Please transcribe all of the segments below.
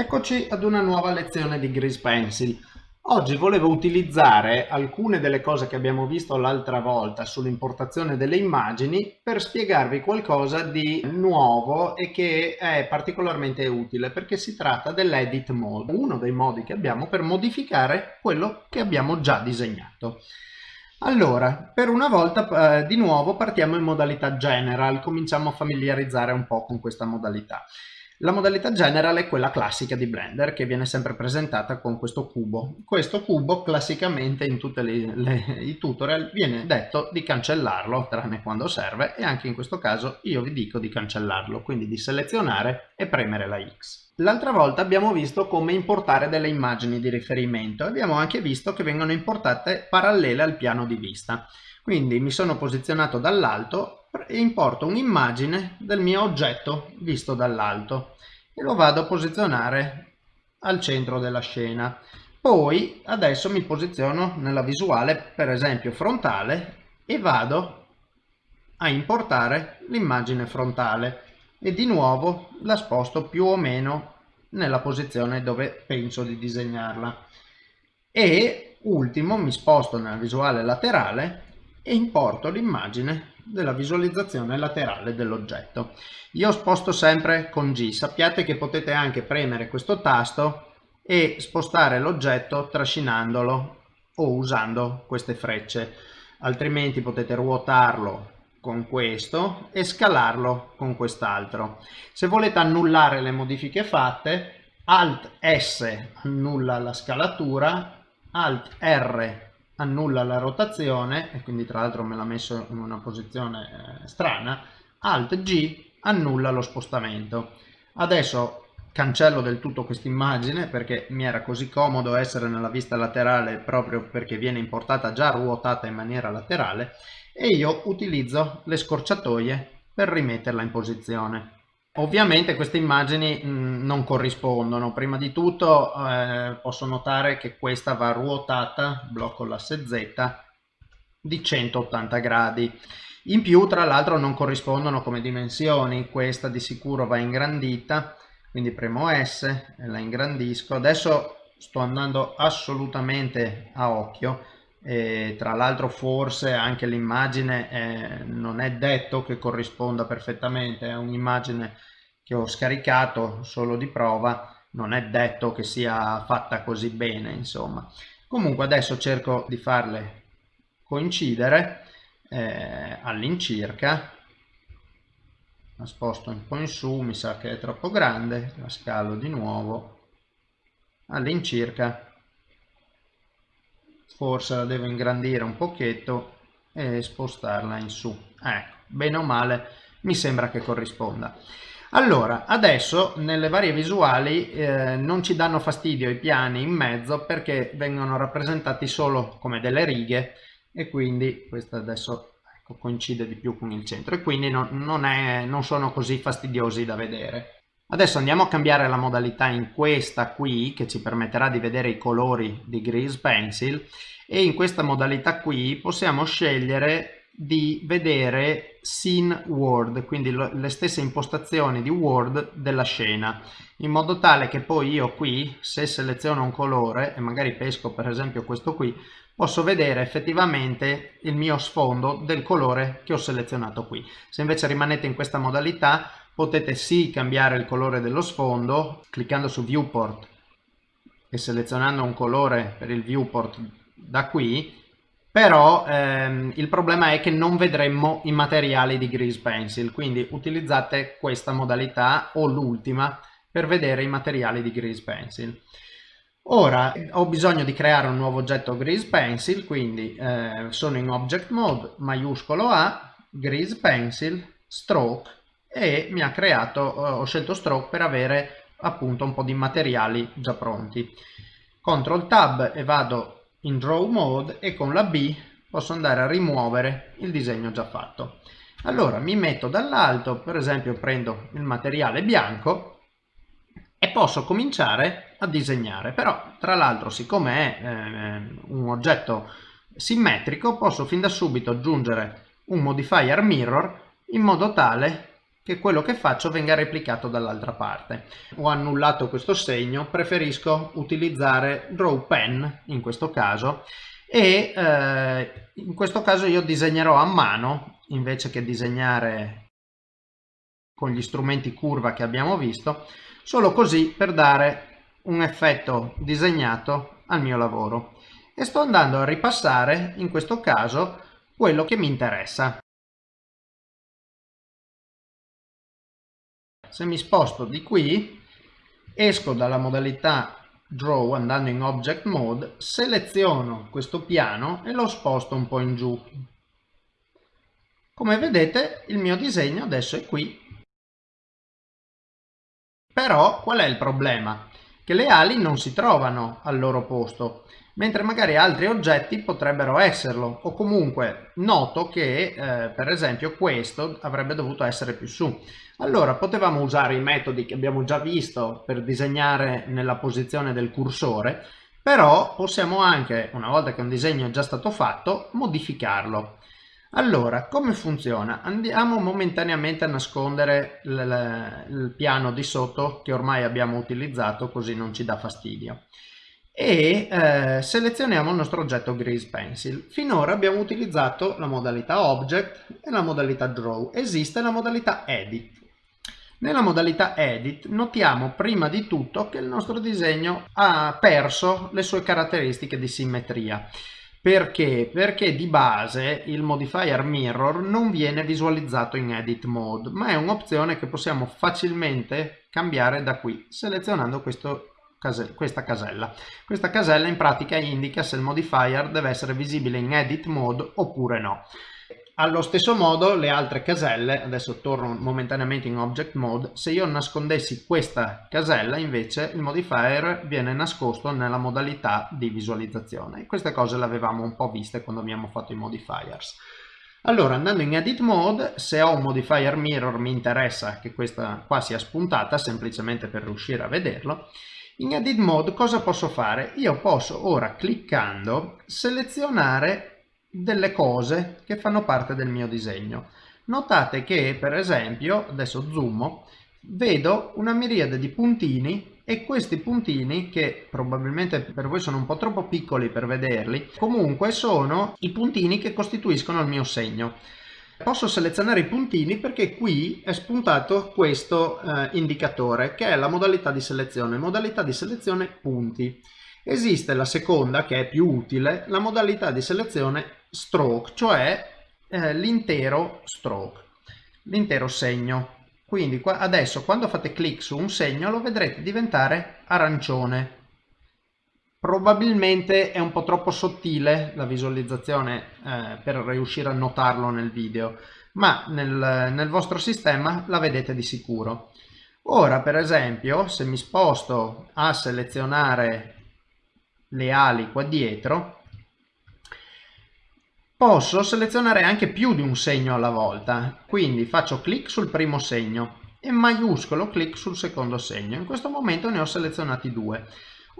Eccoci ad una nuova lezione di Grease Pencil. Oggi volevo utilizzare alcune delle cose che abbiamo visto l'altra volta sull'importazione delle immagini per spiegarvi qualcosa di nuovo e che è particolarmente utile perché si tratta dell'edit mode, uno dei modi che abbiamo per modificare quello che abbiamo già disegnato. Allora, per una volta eh, di nuovo partiamo in modalità general, cominciamo a familiarizzare un po' con questa modalità. La modalità general è quella classica di Blender che viene sempre presentata con questo cubo. Questo cubo classicamente in tutti i tutorial viene detto di cancellarlo, tranne quando serve, e anche in questo caso io vi dico di cancellarlo, quindi di selezionare e premere la X. L'altra volta abbiamo visto come importare delle immagini di riferimento e abbiamo anche visto che vengono importate parallele al piano di vista. Quindi mi sono posizionato dall'alto e importo un'immagine del mio oggetto visto dall'alto e lo vado a posizionare al centro della scena. Poi adesso mi posiziono nella visuale per esempio frontale e vado a importare l'immagine frontale e di nuovo la sposto più o meno nella posizione dove penso di disegnarla. E ultimo mi sposto nella visuale laterale e importo l'immagine della visualizzazione laterale dell'oggetto. Io sposto sempre con G, sappiate che potete anche premere questo tasto e spostare l'oggetto trascinandolo o usando queste frecce, altrimenti potete ruotarlo con questo e scalarlo con quest'altro. Se volete annullare le modifiche fatte, Alt S annulla la scalatura, Alt R annulla la rotazione e quindi tra l'altro me l'ha messo in una posizione eh, strana alt G annulla lo spostamento. Adesso cancello del tutto questa immagine perché mi era così comodo essere nella vista laterale proprio perché viene importata già ruotata in maniera laterale e io utilizzo le scorciatoie per rimetterla in posizione Ovviamente queste immagini mm, non corrispondono. Prima di tutto eh, posso notare che questa va ruotata, blocco l'asse Z, di 180 gradi. In più, tra l'altro, non corrispondono come dimensioni. Questa di sicuro va ingrandita, quindi premo S e la ingrandisco. Adesso sto andando assolutamente a occhio e tra l'altro forse anche l'immagine eh, non è detto che corrisponda perfettamente è un'immagine che ho scaricato solo di prova non è detto che sia fatta così bene insomma. Comunque adesso cerco di farle coincidere eh, all'incirca. La sposto un po' in su mi sa che è troppo grande la scalo di nuovo. All'incirca forse la devo ingrandire un pochetto e spostarla in su. Ecco bene o male mi sembra che corrisponda. Allora adesso nelle varie visuali eh, non ci danno fastidio i piani in mezzo perché vengono rappresentati solo come delle righe e quindi questa adesso ecco, coincide di più con il centro e quindi non, non, è, non sono così fastidiosi da vedere Adesso andiamo a cambiare la modalità in questa qui che ci permetterà di vedere i colori di Grease Pencil e in questa modalità qui possiamo scegliere di vedere Scene World, quindi le stesse impostazioni di Word della scena, in modo tale che poi io qui, se seleziono un colore e magari pesco per esempio questo qui, posso vedere effettivamente il mio sfondo del colore che ho selezionato qui. Se invece rimanete in questa modalità potete sì cambiare il colore dello sfondo cliccando su viewport e selezionando un colore per il viewport da qui però ehm, il problema è che non vedremmo i materiali di Grease Pencil quindi utilizzate questa modalità o l'ultima per vedere i materiali di Grease Pencil. Ora ho bisogno di creare un nuovo oggetto Grease Pencil quindi eh, sono in Object Mode maiuscolo A Grease Pencil Stroke e mi ha creato, eh, ho scelto stroke per avere appunto un po' di materiali già pronti. Ctrl Tab e vado in Draw Mode e con la B posso andare a rimuovere il disegno già fatto. Allora mi metto dall'alto, per esempio prendo il materiale bianco e posso cominciare a disegnare. Però tra l'altro siccome è eh, un oggetto simmetrico posso fin da subito aggiungere un modifier mirror in modo tale che quello che faccio venga replicato dall'altra parte. Ho annullato questo segno, preferisco utilizzare draw pen in questo caso e eh, in questo caso io disegnerò a mano invece che disegnare con gli strumenti curva che abbiamo visto, solo così per dare un effetto disegnato al mio lavoro. E sto andando a ripassare in questo caso quello che mi interessa. Se mi sposto di qui, esco dalla modalità Draw andando in Object Mode, seleziono questo piano e lo sposto un po' in giù. Come vedete il mio disegno adesso è qui. Però qual è il problema? Che le ali non si trovano al loro posto mentre magari altri oggetti potrebbero esserlo o comunque noto che eh, per esempio questo avrebbe dovuto essere più su. Allora potevamo usare i metodi che abbiamo già visto per disegnare nella posizione del cursore però possiamo anche, una volta che un disegno è già stato fatto, modificarlo. Allora, come funziona? Andiamo momentaneamente a nascondere il, piano di sotto che ormai abbiamo utilizzato così non ci dà fastidio e eh, selezioniamo il nostro oggetto Grease Pencil. Finora abbiamo utilizzato la modalità Object e la modalità Draw. Esiste la modalità Edit. Nella modalità Edit notiamo prima di tutto che il nostro disegno ha perso le sue caratteristiche di simmetria. Perché? Perché di base il modifier mirror non viene visualizzato in edit mode, ma è un'opzione che possiamo facilmente cambiare da qui, selezionando questo questa casella. Questa casella in pratica indica se il modifier deve essere visibile in edit mode oppure no. Allo stesso modo le altre caselle, adesso torno momentaneamente in object mode, se io nascondessi questa casella invece il modifier viene nascosto nella modalità di visualizzazione. Queste cose le avevamo un po' viste quando abbiamo fatto i modifiers. Allora andando in edit mode, se ho un modifier mirror mi interessa che questa qua sia spuntata semplicemente per riuscire a vederlo in Edit Mode cosa posso fare? Io posso ora cliccando selezionare delle cose che fanno parte del mio disegno. Notate che per esempio, adesso zoomo, vedo una miriade di puntini e questi puntini che probabilmente per voi sono un po' troppo piccoli per vederli comunque sono i puntini che costituiscono il mio segno Posso selezionare i puntini perché qui è spuntato questo eh, indicatore che è la modalità di selezione, modalità di selezione punti. Esiste la seconda che è più utile, la modalità di selezione stroke, cioè eh, l'intero stroke, l'intero segno. Quindi qua, adesso quando fate clic su un segno lo vedrete diventare arancione Probabilmente è un po' troppo sottile la visualizzazione eh, per riuscire a notarlo nel video, ma nel, nel vostro sistema la vedete di sicuro. Ora per esempio se mi sposto a selezionare le ali qua dietro, posso selezionare anche più di un segno alla volta. Quindi faccio clic sul primo segno e maiuscolo clic sul secondo segno. In questo momento ne ho selezionati due.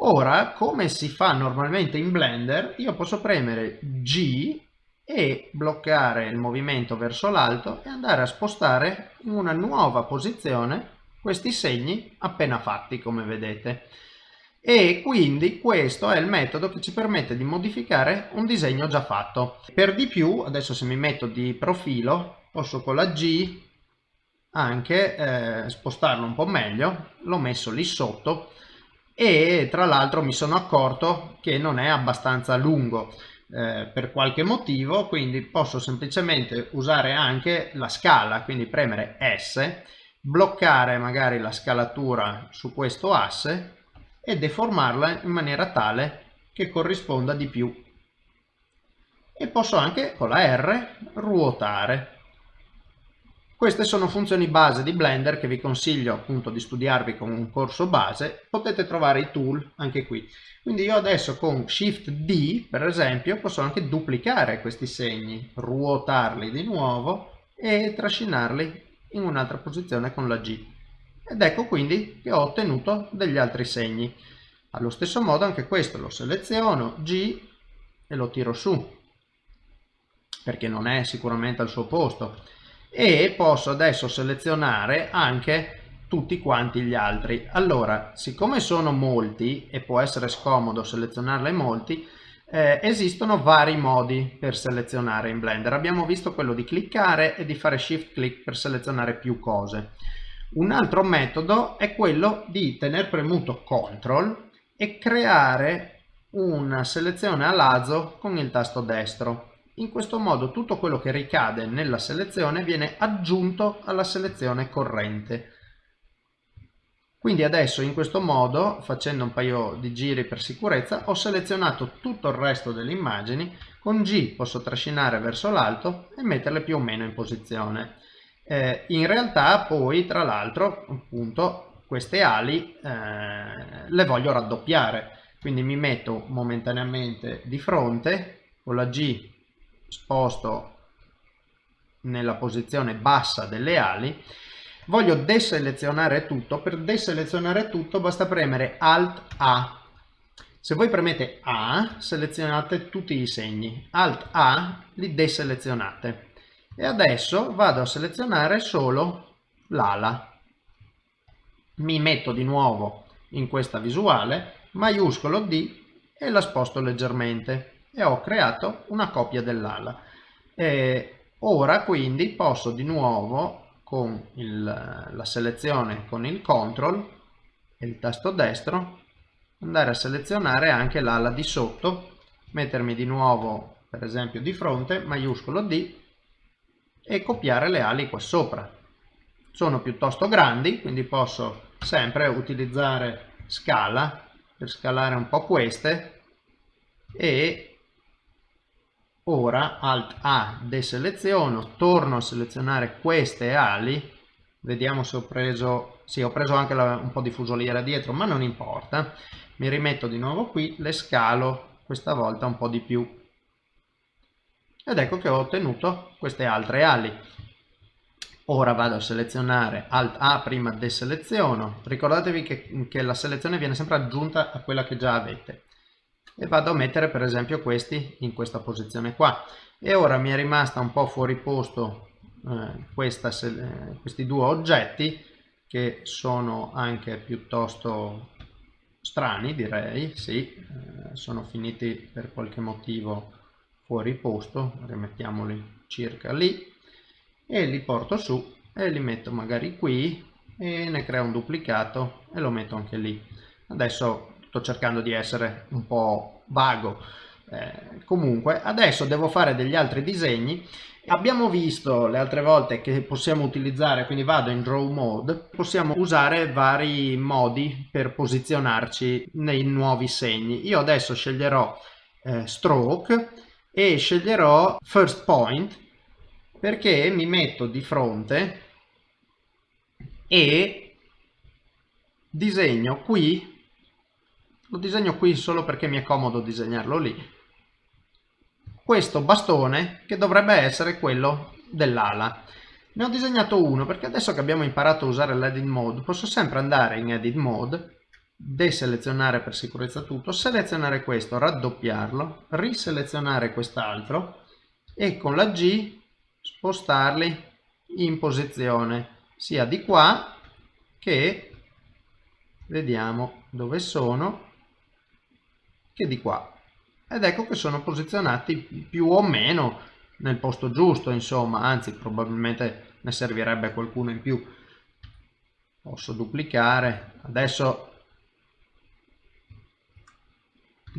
Ora, come si fa normalmente in Blender, io posso premere G e bloccare il movimento verso l'alto e andare a spostare in una nuova posizione questi segni appena fatti, come vedete. E quindi questo è il metodo che ci permette di modificare un disegno già fatto. Per di più, adesso se mi metto di profilo, posso con la G anche eh, spostarlo un po' meglio, l'ho messo lì sotto e tra l'altro mi sono accorto che non è abbastanza lungo eh, per qualche motivo quindi posso semplicemente usare anche la scala quindi premere S bloccare magari la scalatura su questo asse e deformarla in maniera tale che corrisponda di più. E posso anche con la R ruotare queste sono funzioni base di Blender che vi consiglio appunto di studiarvi con un corso base, potete trovare i tool anche qui. Quindi io adesso con Shift D per esempio posso anche duplicare questi segni, ruotarli di nuovo e trascinarli in un'altra posizione con la G. Ed ecco quindi che ho ottenuto degli altri segni. Allo stesso modo anche questo lo seleziono, G e lo tiro su, perché non è sicuramente al suo posto e posso adesso selezionare anche tutti quanti gli altri. Allora, siccome sono molti e può essere scomodo selezionarle molti, eh, esistono vari modi per selezionare in Blender. Abbiamo visto quello di cliccare e di fare shift click per selezionare più cose. Un altro metodo è quello di tenere premuto CTRL e creare una selezione a lazo con il tasto destro. In questo modo tutto quello che ricade nella selezione viene aggiunto alla selezione corrente. Quindi adesso in questo modo, facendo un paio di giri per sicurezza, ho selezionato tutto il resto delle immagini, con G posso trascinare verso l'alto e metterle più o meno in posizione. Eh, in realtà poi, tra l'altro, appunto, queste ali eh, le voglio raddoppiare, quindi mi metto momentaneamente di fronte, con la G sposto nella posizione bassa delle ali voglio deselezionare tutto. Per deselezionare tutto basta premere alt a. Se voi premete a selezionate tutti i segni. Alt a li deselezionate. E adesso vado a selezionare solo l'ala. Mi metto di nuovo in questa visuale maiuscolo D e la sposto leggermente e ho creato una copia dell'ala ora quindi posso di nuovo con il, la selezione con il CTRL e il tasto destro andare a selezionare anche l'ala di sotto, mettermi di nuovo per esempio di fronte, maiuscolo D e copiare le ali qua sopra. Sono piuttosto grandi, quindi posso sempre utilizzare scala per scalare un po' queste e Ora Alt A deseleziono, torno a selezionare queste ali, vediamo se ho preso, sì ho preso anche la, un po' di fusoliera dietro ma non importa, mi rimetto di nuovo qui, le scalo questa volta un po' di più. Ed ecco che ho ottenuto queste altre ali. Ora vado a selezionare Alt A prima deseleziono, ricordatevi che, che la selezione viene sempre aggiunta a quella che già avete e vado a mettere per esempio questi in questa posizione qua. E ora mi è rimasta un po' fuori posto eh, questa, eh, questi due oggetti che sono anche piuttosto strani direi sì eh, sono finiti per qualche motivo fuori posto rimettiamoli circa lì e li porto su e li metto magari qui e ne creo un duplicato e lo metto anche lì. Adesso sto cercando di essere un po' vago. Eh, comunque adesso devo fare degli altri disegni. Abbiamo visto le altre volte che possiamo utilizzare quindi vado in draw mode possiamo usare vari modi per posizionarci nei nuovi segni. Io adesso sceglierò eh, stroke e sceglierò first point perché mi metto di fronte e disegno qui lo disegno qui solo perché mi è comodo disegnarlo lì. Questo bastone che dovrebbe essere quello dell'ala. Ne ho disegnato uno perché adesso che abbiamo imparato a usare l'edit mode posso sempre andare in edit mode deselezionare per sicurezza tutto selezionare questo raddoppiarlo riselezionare quest'altro e con la G spostarli in posizione sia di qua che vediamo dove sono che di qua. Ed ecco che sono posizionati più o meno nel posto giusto insomma anzi probabilmente ne servirebbe qualcuno in più. Posso duplicare. Adesso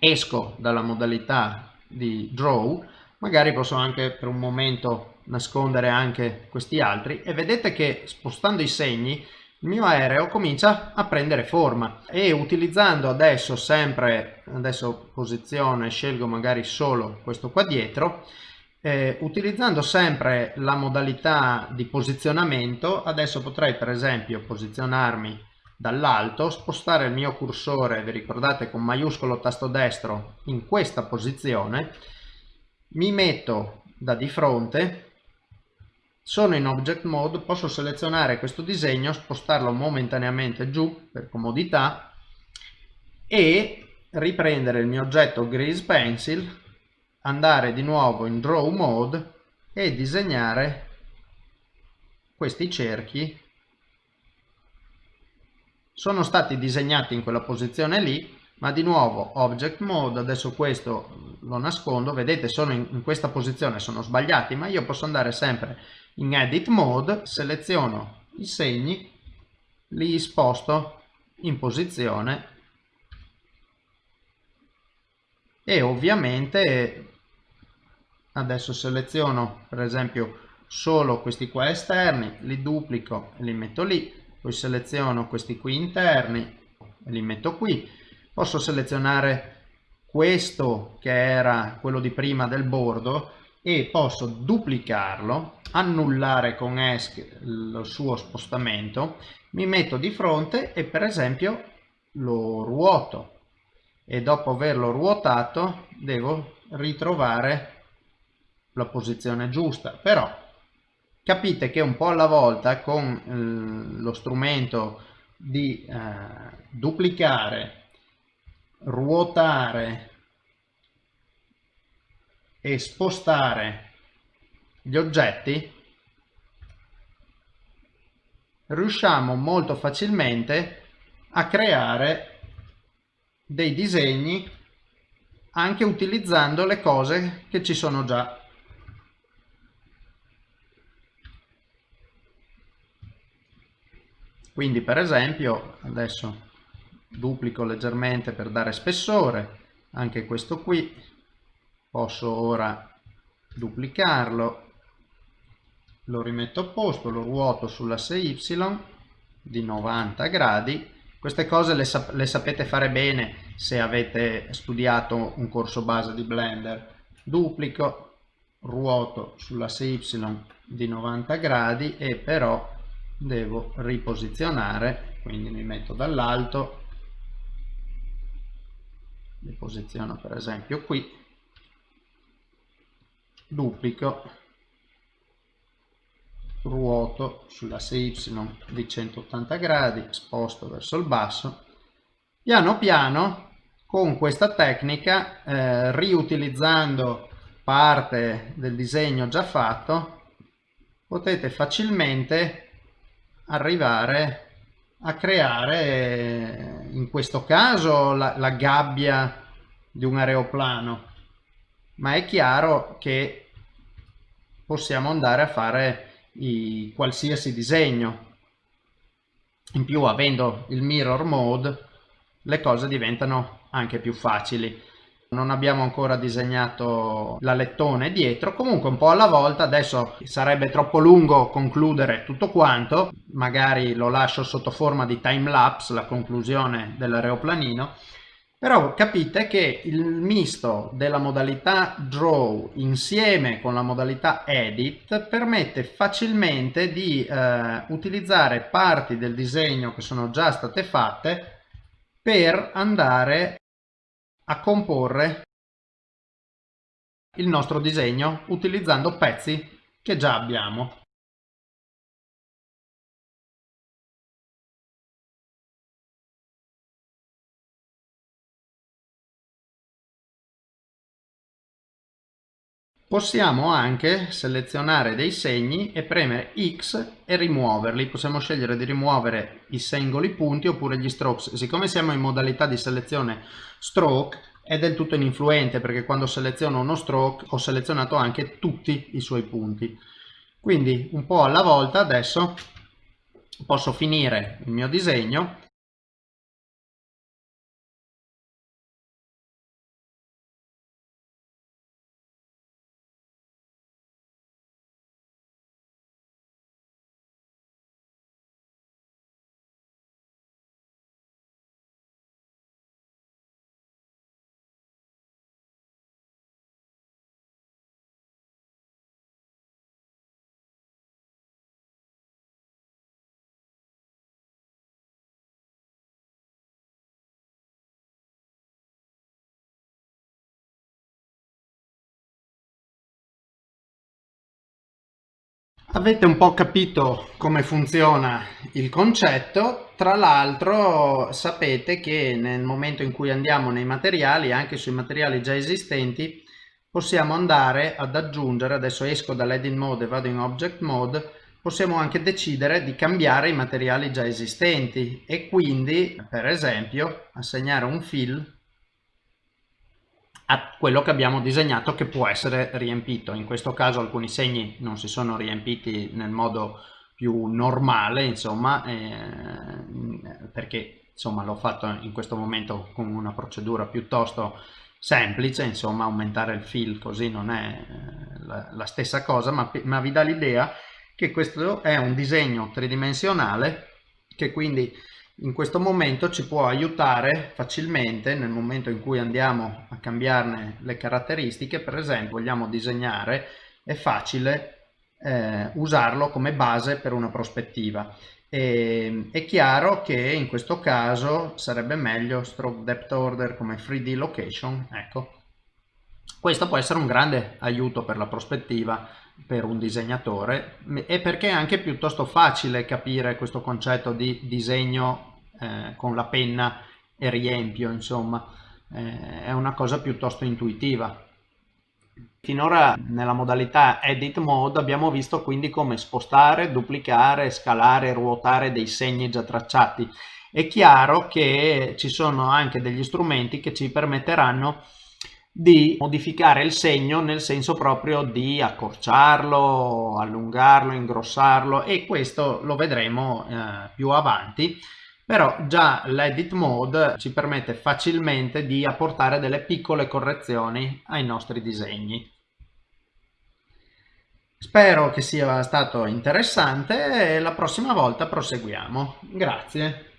esco dalla modalità di draw. Magari posso anche per un momento nascondere anche questi altri. E vedete che spostando i segni il mio aereo comincia a prendere forma e utilizzando adesso sempre adesso posizione scelgo magari solo questo qua dietro eh, utilizzando sempre la modalità di posizionamento adesso potrei per esempio posizionarmi dall'alto spostare il mio cursore vi ricordate con maiuscolo tasto destro in questa posizione mi metto da di fronte sono in Object Mode, posso selezionare questo disegno, spostarlo momentaneamente giù per comodità e riprendere il mio oggetto Grease Pencil, andare di nuovo in Draw Mode e disegnare questi cerchi. Sono stati disegnati in quella posizione lì ma di nuovo object mode adesso questo lo nascondo. Vedete sono in, in questa posizione sono sbagliati ma io posso andare sempre in edit mode seleziono i segni li sposto in posizione e ovviamente adesso seleziono per esempio solo questi qua esterni li duplico e li metto lì poi seleziono questi qui interni e li metto qui. Posso selezionare questo che era quello di prima del bordo e posso duplicarlo annullare con ESC il suo spostamento mi metto di fronte e per esempio lo ruoto. E dopo averlo ruotato devo ritrovare la posizione giusta. Però capite che un po' alla volta con eh, lo strumento di eh, duplicare ruotare e spostare gli oggetti riusciamo molto facilmente a creare dei disegni anche utilizzando le cose che ci sono già. Quindi per esempio adesso duplico leggermente per dare spessore anche questo qui posso ora duplicarlo lo rimetto a posto lo ruoto sull'asse y di 90 gradi. Queste cose le, sap le sapete fare bene se avete studiato un corso base di blender. Duplico ruoto sull'asse y di 90 gradi e però devo riposizionare quindi mi metto dall'alto. Li posiziono per esempio qui. Duplico ruoto sull'asse y di 180 gradi sposto verso il basso. Piano piano con questa tecnica eh, riutilizzando parte del disegno già fatto potete facilmente arrivare a creare in questo caso la, la gabbia di un aeroplano. Ma è chiaro che possiamo andare a fare i, qualsiasi disegno. In più avendo il mirror mode le cose diventano anche più facili. Non abbiamo ancora disegnato l'alettone dietro. Comunque un po' alla volta adesso sarebbe troppo lungo concludere tutto quanto. Magari lo lascio sotto forma di time lapse la conclusione dell'aeroplanino però capite che il misto della modalità draw insieme con la modalità edit permette facilmente di eh, utilizzare parti del disegno che sono già state fatte per andare a comporre il nostro disegno utilizzando pezzi che già abbiamo. Possiamo anche selezionare dei segni e premere X e rimuoverli. Possiamo scegliere di rimuovere i singoli punti oppure gli strokes. Siccome siamo in modalità di selezione stroke è del tutto ininfluente perché quando seleziono uno stroke ho selezionato anche tutti i suoi punti. Quindi un po' alla volta adesso posso finire il mio disegno Avete un po' capito come funziona il concetto, tra l'altro sapete che nel momento in cui andiamo nei materiali, anche sui materiali già esistenti, possiamo andare ad aggiungere, adesso esco dall'edit mode e vado in object mode, possiamo anche decidere di cambiare i materiali già esistenti. E quindi per esempio assegnare un fill a quello che abbiamo disegnato che può essere riempito. In questo caso alcuni segni non si sono riempiti nel modo più normale, insomma, eh, perché insomma l'ho fatto in questo momento con una procedura piuttosto semplice, insomma aumentare il fill così non è eh, la, la, stessa cosa, ma, ma vi dà l'idea che questo è un disegno tridimensionale che quindi in questo momento ci può aiutare facilmente nel momento in cui andiamo a cambiarne le caratteristiche per esempio vogliamo disegnare è facile eh, usarlo come base per una prospettiva. E, è chiaro che in questo caso sarebbe meglio stroke depth order come 3D location ecco. Questo può essere un grande aiuto per la prospettiva per un disegnatore e perché è anche piuttosto facile capire questo concetto di disegno eh, con la penna e riempio, insomma, eh, è una cosa piuttosto intuitiva. Finora nella modalità Edit Mode abbiamo visto quindi come spostare, duplicare, scalare, ruotare dei segni già tracciati. È chiaro che ci sono anche degli strumenti che ci permetteranno di modificare il segno nel senso proprio di accorciarlo, allungarlo, ingrossarlo e questo lo vedremo eh, più avanti però già l'edit mode ci permette facilmente di apportare delle piccole correzioni ai nostri disegni. Spero che sia stato interessante e la prossima volta proseguiamo. Grazie.